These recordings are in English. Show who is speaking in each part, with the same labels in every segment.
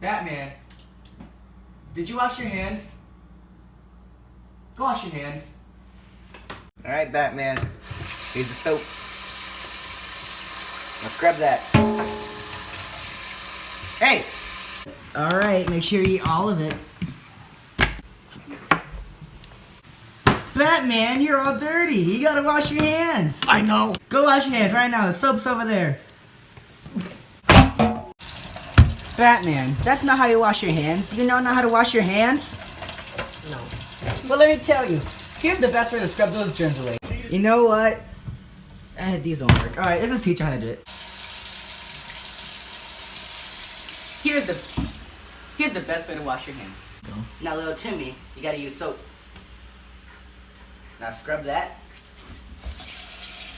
Speaker 1: Batman, did you wash your hands? Go wash your hands. Alright, Batman. Here's the soap. Let's scrub that. Hey!
Speaker 2: Alright, make sure you eat all of it. Batman, you're all dirty. You gotta wash your hands.
Speaker 1: I know.
Speaker 2: Go wash your hands right now. The soap's over there. Batman, that's not how you wash your hands. You don't know how to wash your hands?
Speaker 1: No. Well, let me tell you. Here's the best way to scrub those germs away.
Speaker 2: You know what? Eh, these don't work. Alright, let's just teach you how to do it. Here's the here's the best way to wash your hands.
Speaker 1: Go.
Speaker 2: Now little Timmy, you gotta use soap. Now scrub that.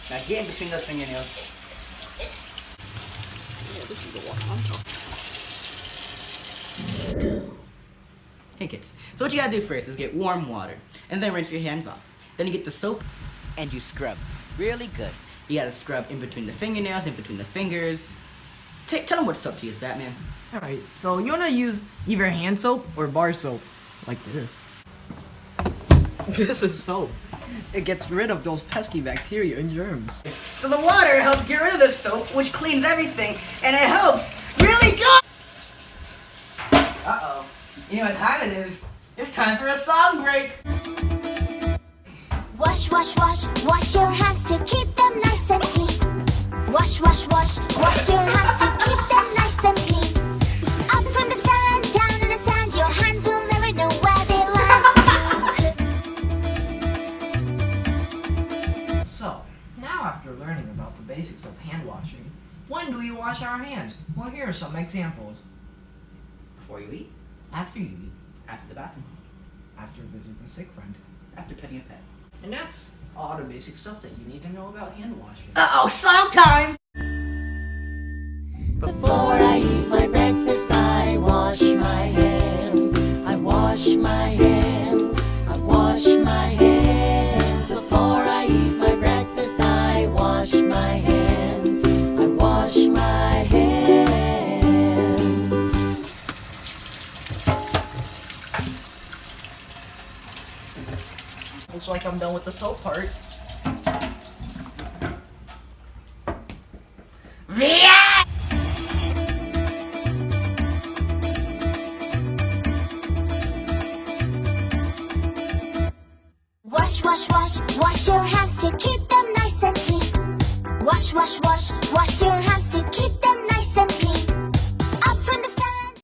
Speaker 2: Now get in between those fingernails.
Speaker 1: Yeah, this is the one
Speaker 2: Hey kids, so what you gotta do first is get warm water, and then rinse your hands off. Then you get the soap, and you scrub. Really good. You gotta scrub in between the fingernails, in between the fingers. Take, tell them what soap to use, Batman.
Speaker 3: Alright, so you wanna use either hand soap or bar soap, like this. This is soap. It gets rid of those pesky bacteria and germs.
Speaker 2: So the water helps get rid of the soap, which cleans everything, and it helps really good! Uh-oh. You know what time it is? It's time for a song break!
Speaker 4: Wash, wash, wash, wash your hands to keep them nice and clean. Wash, wash, wash, wash your hands to keep them nice and clean. Up from the stand, down in the sand, your hands will never know where they land.
Speaker 3: So, now after learning about the basics of hand washing, when do we wash our hands? Well, here are some examples.
Speaker 2: Before you eat,
Speaker 3: After you eat,
Speaker 2: after the bathroom,
Speaker 3: after visiting a sick friend.
Speaker 2: after petting a pet.
Speaker 3: And that's all the basic stuff that you need to know about hand washing.
Speaker 2: Uh-oh, song time!
Speaker 5: Before
Speaker 3: Looks like I'm done with the soap part.
Speaker 4: Wash, wash, wash, wash your hands to keep them nice and clean. Wash, wash, wash, wash your hands